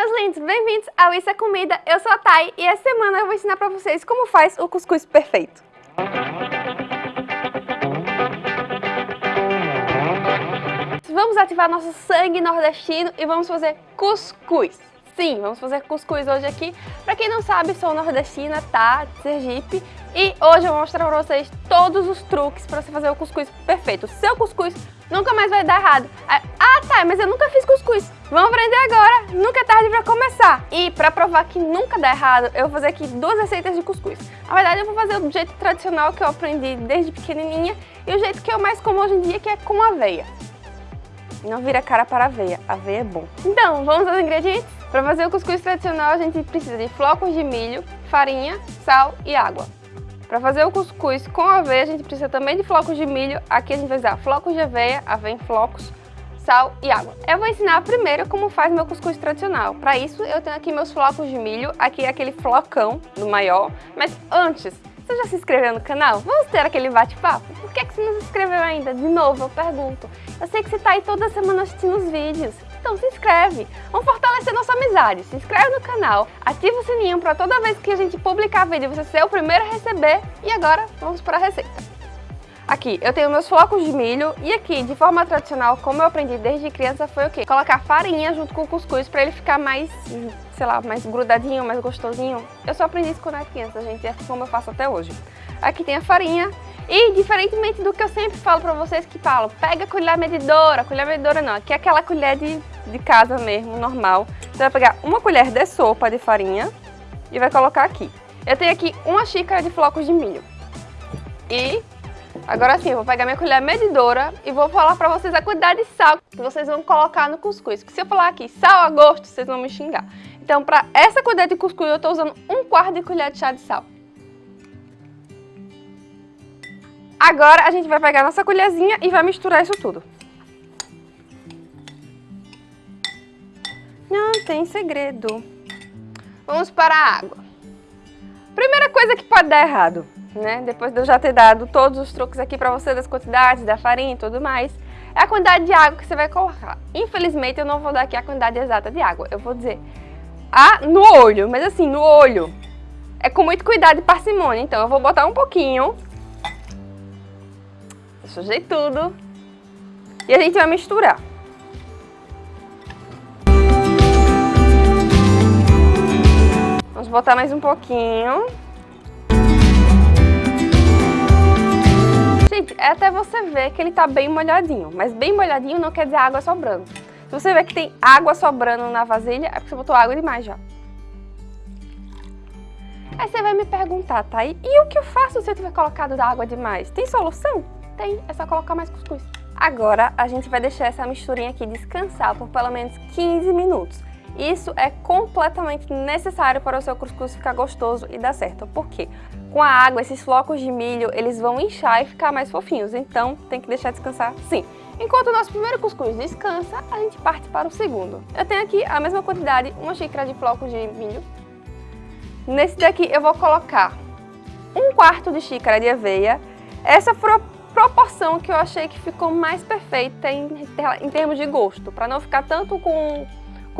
meus lindos, bem-vindos ao Isso é Comida, eu sou a Thay e essa semana eu vou ensinar pra vocês como faz o cuscuz perfeito. Vamos ativar nosso sangue nordestino e vamos fazer cuscuz. Sim, vamos fazer cuscuz hoje aqui. Pra quem não sabe, sou nordestina, tá? De Sergipe. E hoje eu vou mostrar pra vocês todos os truques pra você fazer o cuscuz perfeito. Seu cuscuz nunca mais vai dar errado. Ah, tá, mas eu nunca fiz cuscuz. Vamos aprender agora, nunca é tarde pra começar. E pra provar que nunca dá errado, eu vou fazer aqui duas receitas de cuscuz. Na verdade, eu vou fazer do jeito tradicional que eu aprendi desde pequenininha e o jeito que eu mais como hoje em dia, que é com aveia. Não vira cara para aveia, aveia é bom. Então, vamos aos ingredientes? Para fazer o cuscuz tradicional, a gente precisa de flocos de milho, farinha, sal e água. Para fazer o cuscuz com aveia, a gente precisa também de flocos de milho. Aqui a gente vai usar flocos de aveia, aveia em flocos, sal e água. Eu vou ensinar primeiro como faz meu cuscuz tradicional. Para isso, eu tenho aqui meus flocos de milho, aqui é aquele flocão do maior. Mas antes, você já se inscreveu no canal? Vamos ter aquele bate-papo? Por que, que você não se inscreveu ainda? De novo, eu pergunto. Eu sei que você está aí toda semana assistindo os vídeos. Então se inscreve, vamos fortalecer nossa amizade, se inscreve no canal, ativa o sininho para toda vez que a gente publicar vídeo você ser o primeiro a receber. E agora vamos para a receita. Aqui eu tenho meus flocos de milho e aqui, de forma tradicional, como eu aprendi desde criança, foi o quê? Colocar farinha junto com o cuscuz para ele ficar mais, sei lá, mais grudadinho, mais gostosinho. Eu só aprendi isso quando era criança, gente, é como eu faço até hoje. Aqui tem a farinha, e, diferentemente do que eu sempre falo pra vocês que falam, pega a colher medidora, colher medidora não, aqui é aquela colher de, de casa mesmo, normal. Você vai pegar uma colher de sopa de farinha e vai colocar aqui. Eu tenho aqui uma xícara de flocos de milho. E agora sim, vou pegar minha colher medidora e vou falar pra vocês a quantidade de sal que vocês vão colocar no cuscuz. Porque se eu falar aqui sal a gosto, vocês vão me xingar. Então, pra essa colher de cuscuz, eu tô usando um quarto de colher de chá de sal. Agora a gente vai pegar nossa colherzinha e vai misturar isso tudo. Não tem segredo. Vamos para a água. Primeira coisa que pode dar errado, né? Depois de eu já ter dado todos os truques aqui para você das quantidades, da farinha e tudo mais, é a quantidade de água que você vai colocar. Infelizmente eu não vou dar aqui a quantidade exata de água, eu vou dizer a, no olho, mas assim, no olho. É com muito cuidado e parcimônia, então eu vou botar um pouquinho sujei tudo. E a gente vai misturar. Vamos botar mais um pouquinho. Gente, é até você ver que ele tá bem molhadinho. Mas bem molhadinho não quer dizer água sobrando. Se você ver que tem água sobrando na vasilha, é porque você botou água demais já. Aí você vai me perguntar, tá? E o que eu faço se eu tiver colocado água demais? Tem solução? Tem, é só colocar mais cuscuz. Agora a gente vai deixar essa misturinha aqui descansar por pelo menos 15 minutos. Isso é completamente necessário para o seu cuscuz ficar gostoso e dar certo. Por quê? Com a água, esses flocos de milho, eles vão inchar e ficar mais fofinhos. Então, tem que deixar descansar sim. Enquanto o nosso primeiro cuscuz descansa, a gente parte para o segundo. Eu tenho aqui a mesma quantidade, uma xícara de flocos de milho. Nesse daqui eu vou colocar um quarto de xícara de aveia. Essa foi a proporção que eu achei que ficou mais perfeita em, em termos de gosto, para não ficar tanto com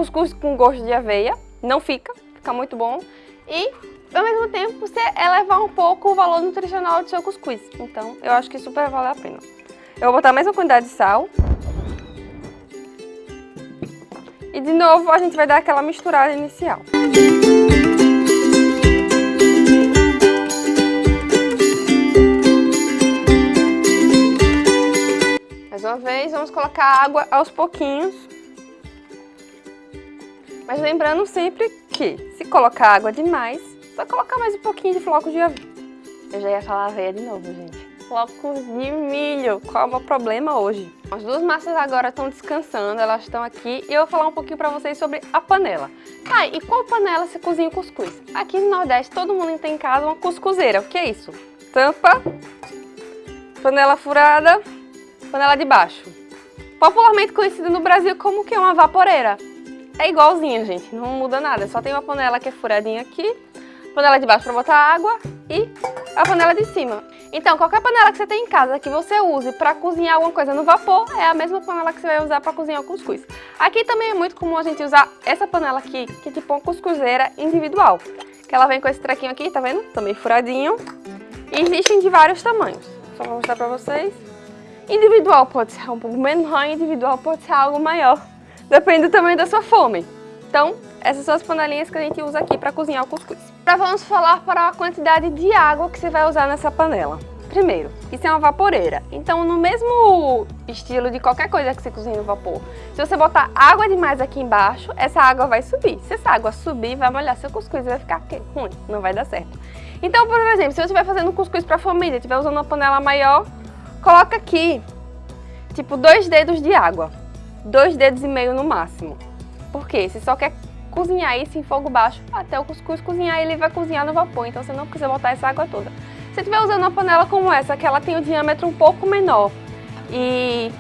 cuscuz com gosto de aveia, não fica, fica muito bom, e ao mesmo tempo você elevar um pouco o valor nutricional do seu cuscuz, então eu acho que super vale a pena. Eu vou botar a mesma quantidade de sal, e de novo a gente vai dar aquela misturada inicial. Mais uma vez, vamos colocar água aos pouquinhos. Mas lembrando sempre que, se colocar água demais, só colocar mais um pouquinho de flocos de aveia. Eu já ia falar aveia de novo, gente. Flocos de milho, qual é o problema hoje? As duas massas agora estão descansando, elas estão aqui e eu vou falar um pouquinho pra vocês sobre a panela. Ah, e qual panela se cozinha o cuscuz? Aqui no Nordeste todo mundo tem em casa uma cuscuzeira, o que é isso? Tampa, panela furada, panela de baixo. Popularmente conhecida no Brasil como que é uma vaporeira. É igualzinho, gente, não muda nada, só tem uma panela que é furadinha aqui, panela de baixo para botar água e a panela de cima. Então, qualquer panela que você tem em casa que você use para cozinhar alguma coisa no vapor, é a mesma panela que você vai usar para cozinhar o cuscuz. Aqui também é muito comum a gente usar essa panela aqui, que é tipo uma cuscuzeira individual. Que ela vem com esse trequinho aqui, tá vendo? Também furadinho. E existem de vários tamanhos. Só vou mostrar para vocês. Individual pode ser um pouco menor, individual pode ser algo maior. Depende tamanho da sua fome. Então, essas são as panelinhas que a gente usa aqui para cozinhar o cuscuz. Agora vamos falar para a quantidade de água que você vai usar nessa panela. Primeiro, isso é uma vaporeira, então no mesmo estilo de qualquer coisa que você cozinha no vapor, se você botar água demais aqui embaixo, essa água vai subir. Se essa água subir, vai molhar seu cuscuz e vai ficar quê? ruim, não vai dar certo. Então, por exemplo, se você estiver fazendo cuscuz para a família, estiver usando uma panela maior, coloca aqui, tipo, dois dedos de água. Dois dedos e meio no máximo. Por quê? Você só quer cozinhar isso em fogo baixo até o cuscuz cozinhar ele vai cozinhar no vapor, então você não precisa botar essa água toda. Se estiver usando uma panela como essa, que ela tem o diâmetro um pouco menor e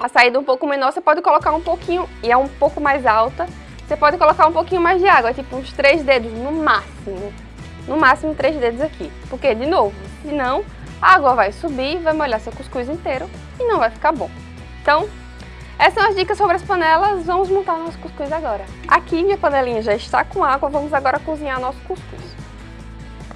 a saída um pouco menor, você pode colocar um pouquinho, e é um pouco mais alta, você pode colocar um pouquinho mais de água, tipo uns três dedos no máximo. No máximo três dedos aqui. Porque, de novo, senão a água vai subir, vai molhar seu cuscuz inteiro e não vai ficar bom. Então, essas são as dicas sobre as panelas, vamos montar nosso cuscuz agora. Aqui minha panelinha já está com água, vamos agora cozinhar nosso cuscuz.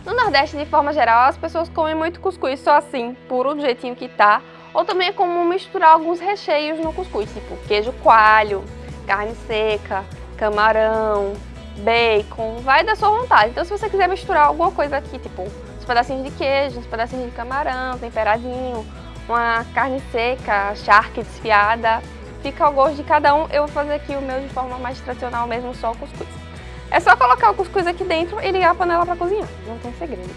No Nordeste, de forma geral, as pessoas comem muito cuscuz só assim, puro, do jeitinho que tá, ou também é comum misturar alguns recheios no cuscuz, tipo queijo coalho, carne seca, camarão, bacon, vai da sua vontade. Então se você quiser misturar alguma coisa aqui, tipo uns pedacinhos de queijo, uns pedacinhos de camarão, temperadinho, uma carne seca, charque desfiada, Fica ao gosto de cada um. Eu vou fazer aqui o meu de forma mais tradicional mesmo, só o cuscuz. É só colocar o cuscuz aqui dentro e ligar a panela para cozinhar. Não tem segredo.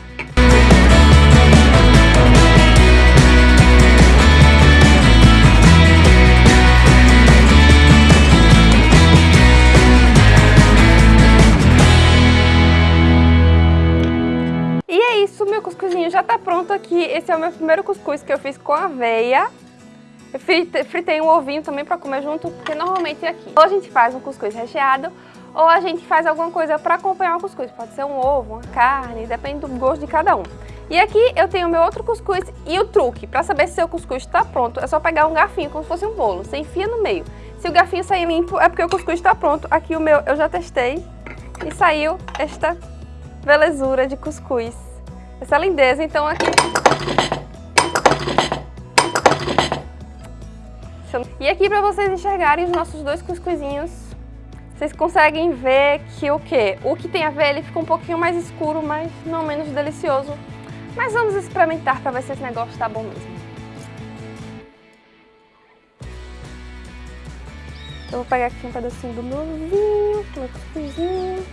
E é isso, meu cuscuzinho já tá pronto aqui. Esse é o meu primeiro cuscuz que eu fiz com aveia. Eu fritei um ovinho também para comer junto, porque normalmente é aqui. Ou a gente faz um cuscuz recheado, ou a gente faz alguma coisa para acompanhar o cuscuz. Pode ser um ovo, uma carne, depende do gosto de cada um. E aqui eu tenho meu outro cuscuz e o truque, para saber se seu cuscuz está pronto, é só pegar um garfinho como se fosse um bolo, você enfia no meio. Se o garfinho sair limpo, é porque o cuscuz está pronto. Aqui o meu eu já testei e saiu esta belezura de cuscuz. Essa lindeza, então aqui E aqui para vocês enxergarem os nossos dois cuscuzinhos, vocês conseguem ver que o que? O que tem a ver, ele fica um pouquinho mais escuro, mas não menos delicioso. Mas vamos experimentar para ver se esse negócio tá bom mesmo. Eu vou pegar aqui um pedacinho do meu vinho, meu cuscuzinho.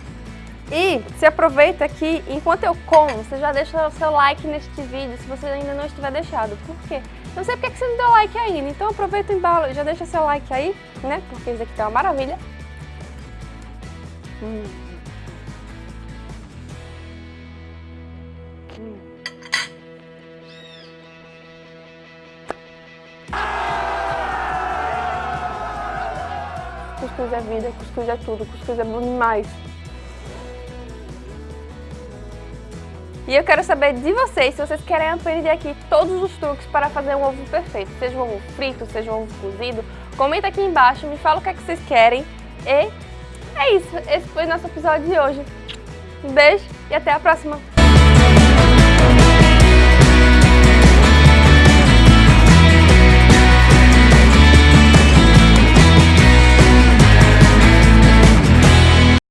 E se aproveita aqui, enquanto eu como, você já deixa o seu like neste vídeo, se você ainda não estiver deixado. Por quê? Não sei porque você não deu like ainda, então aproveita e já deixa seu like aí, né? Porque isso aqui tá uma maravilha. Hum. Hum. Cuscuz é vida, cuscuz é tudo, cuscuz é bom demais. E eu quero saber de vocês se vocês querem aprender aqui todos os truques para fazer um ovo perfeito. Seja um ovo frito, seja um ovo cozido. Comenta aqui embaixo, me fala o que, é que vocês querem. E é isso, esse foi o nosso episódio de hoje. Um beijo e até a próxima!